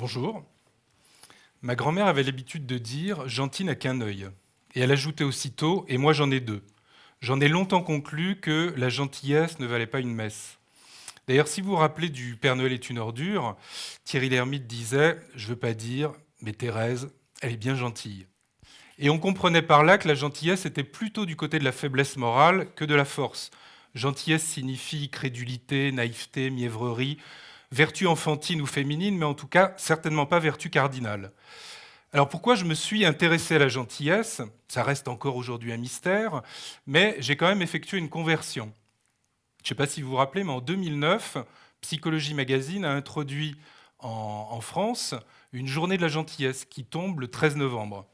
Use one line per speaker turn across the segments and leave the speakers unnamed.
Bonjour. Ma grand-mère avait l'habitude de dire « gentil n'a qu'un œil ». Et elle ajoutait aussitôt « et moi j'en ai deux ». J'en ai longtemps conclu que la gentillesse ne valait pas une messe. D'ailleurs, si vous vous rappelez du Père Noël est une ordure, Thierry Lhermitte disait « je veux pas dire, mais Thérèse, elle est bien gentille ». Et on comprenait par là que la gentillesse était plutôt du côté de la faiblesse morale que de la force. Gentillesse signifie crédulité, naïveté, mièvrerie, vertu enfantine ou féminine, mais en tout cas certainement pas vertu cardinale. Alors pourquoi je me suis intéressé à la gentillesse? Ça reste encore aujourd'hui un mystère, mais j'ai quand même effectué une conversion. Je ne sais pas si vous vous rappelez, mais en 2009, Psychologie Magazine a introduit en, France une journée de la gentillesse qui tombe le 13 novembre,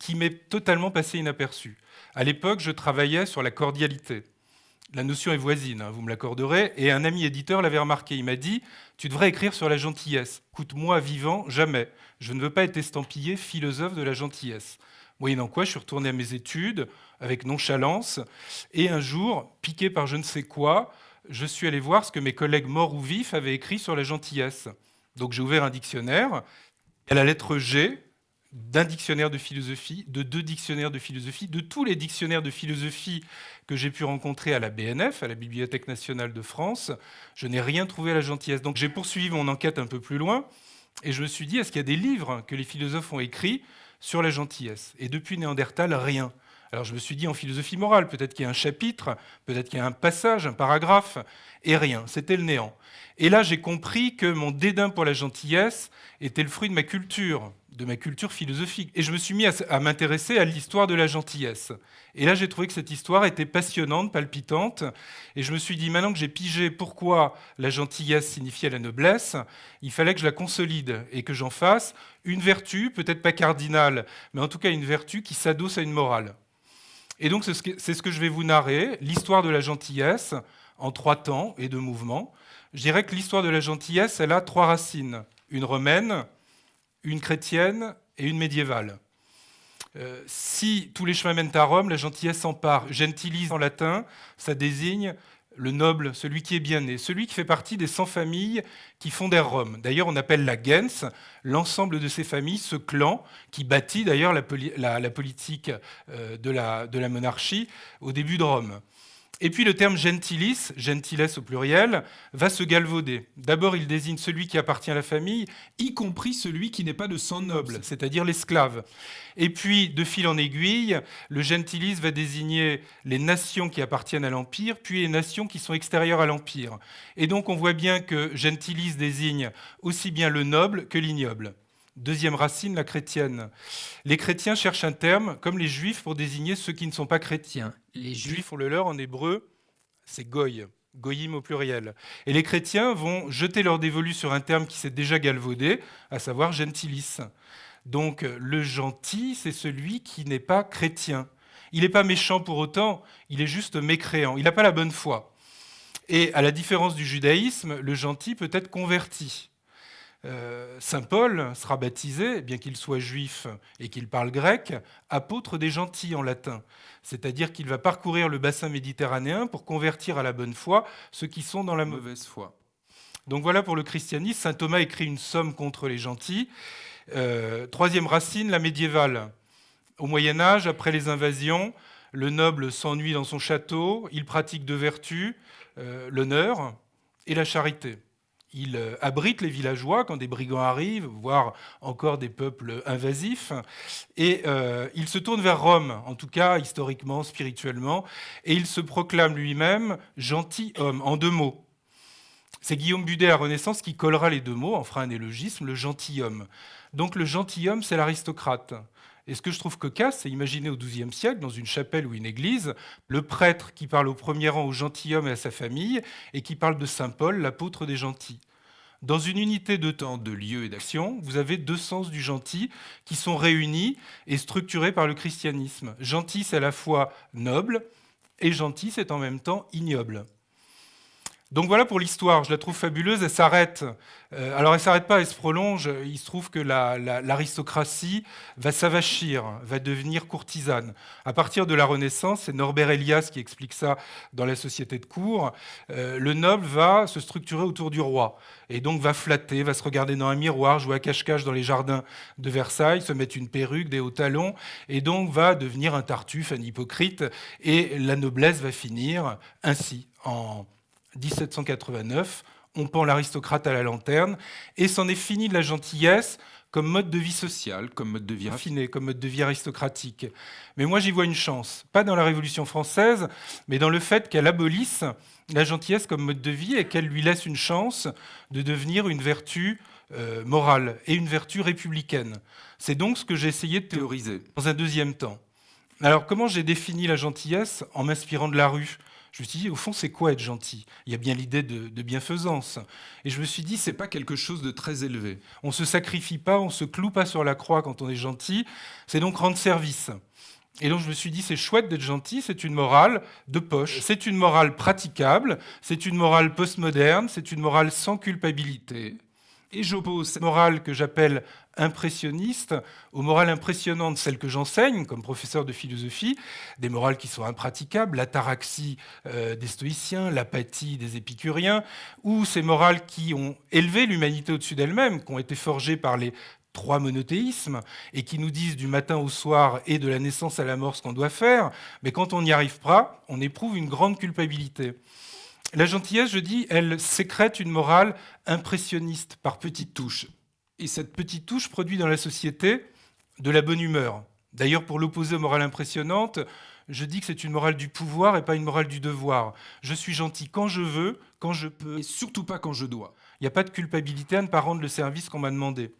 qui m'est totalement passé inaperçu. À l'époque, je travaillais sur la cordialité la notion est voisine, hein, vous me l'accorderez, et un ami éditeur l'avait remarqué. Il m'a dit Tu devrais écrire sur la gentillesse. Coûte-moi vivant, jamais. Je ne veux pas être estampillé philosophe de la gentillesse. Moyennant quoi, je suis retourné à mes études avec nonchalance, et un jour, piqué par je ne sais quoi, je suis allé voir ce que mes collègues morts ou vifs avaient écrit sur la gentillesse. Donc j'ai ouvert un dictionnaire, à la lettre G, d'un dictionnaire de philosophie, de deux dictionnaires de philosophie, de tous les dictionnaires de philosophie que j'ai pu rencontrer à la BNF, à la Bibliothèque nationale de France, je n'ai rien trouvé à la gentillesse. Donc j'ai poursuivi mon enquête un peu plus loin, et je me suis dit, est-ce qu'il y a des livres que les philosophes ont écrits sur la gentillesse? Et depuis Néandertal, rien. Alors je me suis dit en philosophie morale, peut-être qu'il y a un chapitre, peut-être qu'il y a un passage, un paragraphe, et rien, c'était le néant. Et là j'ai compris que mon dédain pour la gentillesse était le fruit de ma culture, de ma culture philosophique. Et je me suis mis à, m'intéresser à l'histoire de la gentillesse. Et là, j'ai trouvé que cette histoire était passionnante, palpitante. Et je me suis dit, maintenant que j'ai pigé pourquoi la gentillesse signifiait la noblesse, il fallait que je la consolide et que j'en fasse une vertu, peut-être pas cardinale, mais en tout cas une vertu qui s'adosse à une morale. Et donc, c'est ce que je vais vous narrer, l'histoire de la gentillesse en trois temps et deux mouvements. Je dirais que l'histoire de la gentillesse, elle a trois racines. Une romaine, une chrétienne et une médiévale. Euh, si tous les chemins mènent à Rome, la gentillesse s'empare. Gentilis en latin, ça désigne le noble, celui qui est bien né, celui qui fait partie des 100 familles qui fondèrent Rome. D'ailleurs, on appelle la gens l'ensemble de ces familles, ce clan qui bâtit d'ailleurs la, politique euh, de la monarchie au début de Rome. Et puis le terme gentilis, gentiles au pluriel, va se galvauder. D'abord, il désigne celui qui appartient à la famille, y compris celui qui n'est pas de sang noble, c'est-à-dire l'esclave. Et puis, de fil en aiguille, le gentilis va désigner les nations qui appartiennent à l'Empire, puis les nations qui sont extérieures à l'Empire. Et donc, on voit bien que gentilis désigne aussi bien le noble que l'ignoble. Deuxième racine, la chrétienne. Les chrétiens cherchent un terme, comme les juifs, pour désigner ceux qui ne sont pas chrétiens. Les juifs ont le leur en hébreu, c'est goy, goyim au pluriel. Et les chrétiens vont jeter leur dévolu sur un terme qui s'est déjà galvaudé, à savoir gentilis. Donc le gentil, c'est celui qui n'est pas chrétien. Il n'est pas méchant pour autant, il est juste mécréant, il n'a pas la bonne foi. Et à la différence du judaïsme, le gentil peut être converti. Euh, Saint Paul sera baptisé, bien qu'il soit juif et qu'il parle grec, apôtre des gentils en latin. C'est-à-dire qu'il va parcourir le bassin méditerranéen pour convertir à la bonne foi ceux qui sont dans la mauvaise foi. Donc voilà pour le christianisme. Saint Thomas écrit une somme contre les gentils. Euh, troisième racine, la médiévale. Au Moyen Âge, après les invasions, le noble s'ennuie dans son château, il pratique deux vertus, euh, l'honneur et la charité il euh, abrite les villageois quand des brigands arrivent, voire encore des peuples invasifs, et euh, il se tourne vers Rome, en tout cas historiquement, spirituellement, et il se proclame lui-même gentilhomme, en deux mots. C'est Guillaume Budet à Renaissance qui collera les deux mots, en fera un élogisme, le gentilhomme. Donc le gentilhomme, c'est l'aristocrate. Et ce que je trouve cocasse, c'est imaginer au XIIe siècle, dans une chapelle ou une église, le prêtre qui parle au premier rang au gentilhomme et à sa famille, et qui parle de Saint Paul, l'apôtre des gentils. Dans une unité de temps, de lieu et d'action, vous avez deux sens du gentil qui sont réunis et structurés par le christianisme. Gentil, c'est à la fois noble, et gentil, c'est en même temps ignoble. Donc voilà pour l'histoire, je la trouve fabuleuse, elle s'arrête. Euh, alors elle s'arrête pas, elle se prolonge. Il se trouve que l'aristocratie va s'avachir, va devenir courtisane. À partir de la Renaissance, c'est Norbert Elias qui explique ça dans la Société de cour, euh, le noble va se structurer autour du roi et donc va flatter, va se regarder dans un miroir, jouer à cache-cache dans les jardins de Versailles, se mettre une perruque, des hauts talons, et donc va devenir un tartuffe, un hypocrite, et la noblesse va finir ainsi en 1789, on pend l'aristocrate à la lanterne, et c'en est fini de la gentillesse comme mode de vie social, comme mode de vie raffiné, comme mode de vie aristocratique. Mais moi, j'y vois une chance, pas dans la Révolution française, mais dans le fait qu'elle abolisse la gentillesse comme mode de vie et qu'elle lui laisse une chance de devenir une vertu euh, morale et une vertu républicaine. C'est donc ce que j'ai essayé de théoriser dans un deuxième temps. Alors, comment j'ai défini la gentillesse En m'inspirant de la rue? Je me suis dit, au fond, c'est quoi être gentil? Il y a bien l'idée de, bienfaisance. Et je me suis dit, c'est pas quelque chose de très élevé. On se sacrifie pas, on se cloue pas sur la croix quand on est gentil. C'est donc rendre service. Et donc je me suis dit, c'est chouette d'être gentil, c'est une morale de poche, c'est une morale praticable, c'est une morale postmoderne, c'est une morale sans culpabilité. Et j'oppose cette morale que j'appelle impressionniste aux morales impressionnantes, celles que j'enseigne comme professeur de philosophie, des morales qui sont impraticables, l'ataraxie euh, des stoïciens, l'apathie des épicuriens, ou ces morales qui ont élevé l'humanité au-dessus d'elle-même, qui ont été forgées par les trois monothéismes et qui nous disent du matin au soir et de la naissance à la mort ce qu'on doit faire, mais quand on n'y arrive pas, on éprouve une grande culpabilité. La gentillesse, je dis, elle sécrète une morale impressionniste par petites touches. Et cette petite touche produit dans la société de la bonne humeur. D'ailleurs, pour l'opposer aux morales impressionnantes, je dis que c'est une morale du pouvoir et pas une morale du devoir. Je suis gentil quand je veux, quand je peux, et surtout pas quand je dois. Il n'y a pas de culpabilité à ne pas rendre le service qu'on m'a demandé.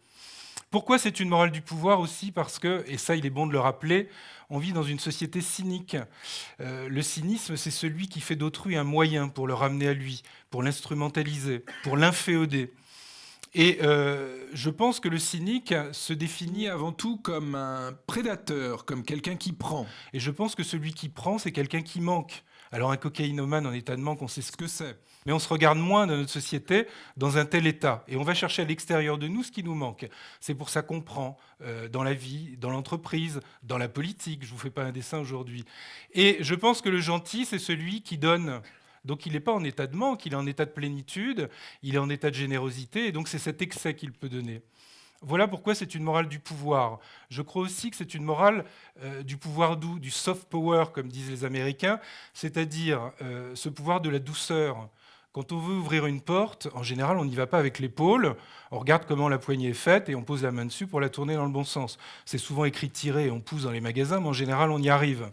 Pourquoi c'est une morale du pouvoir aussi Parce que, et ça il est bon de le rappeler, on vit dans une société cynique. Euh, le cynisme, c'est celui qui fait d'autrui un moyen pour le ramener à lui, pour l'instrumentaliser, pour l'inféoder. Et euh, je pense que le cynique se définit avant tout comme un prédateur, comme quelqu'un qui prend. Et je pense que celui qui prend, c'est quelqu'un qui manque. Alors un cocaïnomane en état de manque, on sait ce que c'est. Mais on se regarde moins dans notre société dans un tel état. Et on va chercher à l'extérieur de nous ce qui nous manque. C'est pour ça qu'on prend euh, dans la vie, dans l'entreprise, dans la politique. Je ne vous fais pas un dessin aujourd'hui. Et je pense que le gentil, c'est celui qui donne. Donc il n'est pas en état de manque, il est en état de plénitude, il est en état de générosité, et donc c'est cet excès qu'il peut donner. Voilà pourquoi c'est une morale du pouvoir. Je crois aussi que c'est une morale euh, du pouvoir doux, du soft power, comme disent les Américains, c'est-à-dire euh, ce pouvoir de la douceur. Quand on veut ouvrir une porte, en général, on n'y va pas avec l'épaule, on regarde comment la poignée est faite et on pose la main dessus pour la tourner dans le bon sens. C'est souvent écrit et on pousse dans les magasins, mais en général, on y arrive.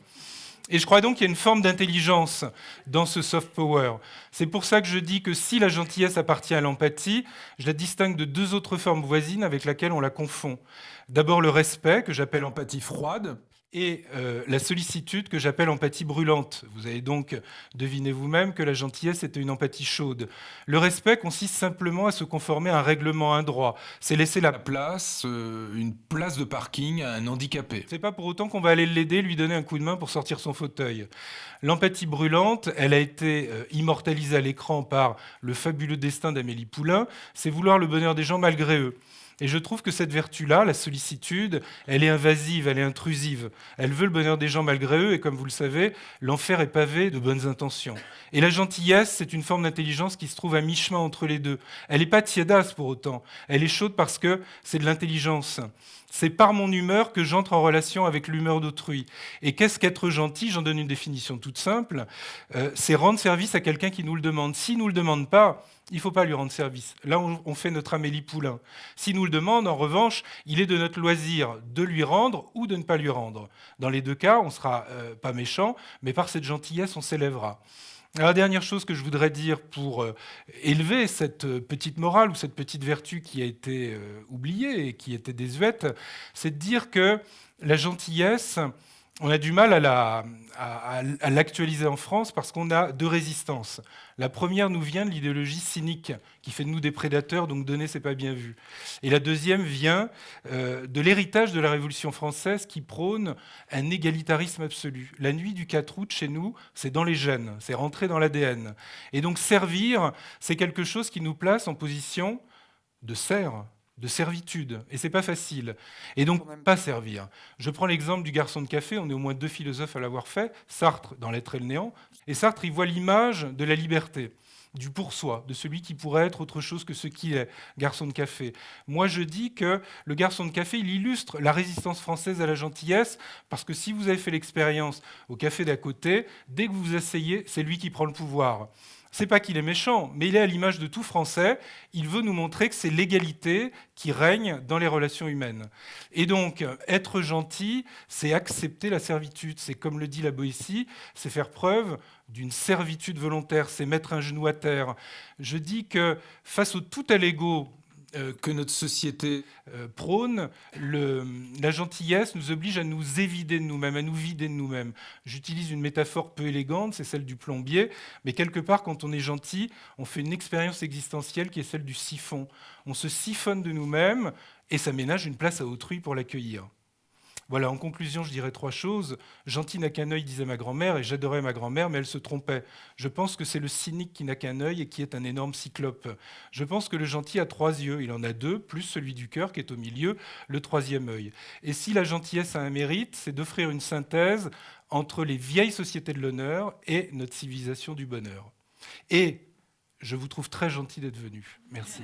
Et je crois donc qu'il y a une forme d'intelligence dans ce soft power. C'est pour ça que je dis que si la gentillesse appartient à l'empathie, je la distingue de deux autres formes voisines avec lesquelles on la confond. D'abord le respect, que j'appelle empathie froide, et euh, la sollicitude que j'appelle empathie brûlante. Vous avez donc deviné vous-même que la gentillesse était une empathie chaude. Le respect consiste simplement à se conformer à un règlement, à un droit. C'est laisser la place, euh, une place de parking à un handicapé. C'est pas pour autant qu'on va aller l'aider, lui donner un coup de main pour sortir son fauteuil. L'empathie brûlante, elle a été euh, immortalisée à l'écran par le fabuleux destin d'Amélie Poulain. C'est vouloir le bonheur des gens malgré eux. Et je trouve que cette vertu-là, la sollicitude, elle est invasive, elle est intrusive. Elle veut le bonheur des gens malgré eux, et comme vous le savez, l'enfer est pavé de bonnes intentions. Et la gentillesse, c'est une forme d'intelligence qui se trouve à mi-chemin entre les deux. Elle n'est pas tiédasse pour autant. Elle est chaude parce que c'est de l'intelligence. C'est par mon humeur que j'entre en relation avec l'humeur d'autrui. Et qu'est-ce qu'être gentil? J'en donne une définition toute simple. Euh, c'est rendre service à quelqu'un qui nous le demande. S'il ne nous le demande pas, il ne faut pas lui rendre service. Là, on, fait notre Amélie Poulain. S'il nous le demande, en revanche, il est de notre loisir de lui rendre ou de ne pas lui rendre. Dans les deux cas, on ne sera euh, pas méchant, mais par cette gentillesse, on s'élèvera. La dernière chose que je voudrais dire pour euh, élever cette euh, petite morale ou cette petite vertu qui a été oubliée et qui était désuète, c'est de dire que la gentillesse, on a du mal à, l'actualiser en France parce qu'on a deux résistances. La première nous vient de l'idéologie cynique qui fait de nous des prédateurs, donc donner, c'est pas bien vu. Et la deuxième vient euh, de l'héritage de la Révolution française qui prône un égalitarisme absolu. La nuit du 4 août, chez nous, c'est dans les gènes, c'est rentré dans l'ADN. Et donc servir, c'est quelque chose qui nous place en position de serre, de servitude, et c'est pas facile. Et donc, pas servir. Je prends l'exemple du garçon de café, on est au moins deux philosophes à l'avoir fait, Sartre dans L'être et le néant, et Sartre, il voit l'image de la liberté du pour soi, de celui qui pourrait être autre chose que ce qu'il est, garçon de café. Moi, je dis que le garçon de café, il illustre la résistance française à la gentillesse, parce que si vous avez fait l'expérience au café d'à côté, dès que vous vous asseyez, c'est lui qui prend le pouvoir. C'est pas qu'il est méchant, mais il est à l'image de tout Français. Il veut nous montrer que c'est l'égalité qui règne dans les relations humaines. Et donc, être gentil, c'est accepter la servitude. C'est comme le dit la Boétie, c'est faire preuve d'une servitude volontaire, c'est mettre un genou à terre. Je dis que face au tout à l'ego euh, que notre société euh, prône, la gentillesse nous oblige à nous évider de nous-mêmes, à nous vider de nous-mêmes. J'utilise une métaphore peu élégante, c'est celle du plombier, mais quelque part, quand on est gentil, on fait une expérience existentielle qui est celle du siphon. On se siphonne de nous-mêmes et ça ménage une place à autrui pour l'accueillir. Voilà, en conclusion, je dirais trois choses. Gentil n'a qu'un œil, disait ma grand-mère, et j'adorais ma grand-mère, mais elle se trompait. Je pense que c'est le cynique qui n'a qu'un œil et qui est un énorme cyclope. Je pense que le gentil a trois yeux. Il en a deux, plus celui du cœur qui est au milieu, le troisième œil. Et si la gentillesse a un mérite, c'est d'offrir une synthèse entre les vieilles sociétés de l'honneur et notre civilisation du bonheur. Et je vous trouve très gentil d'être venu. Merci.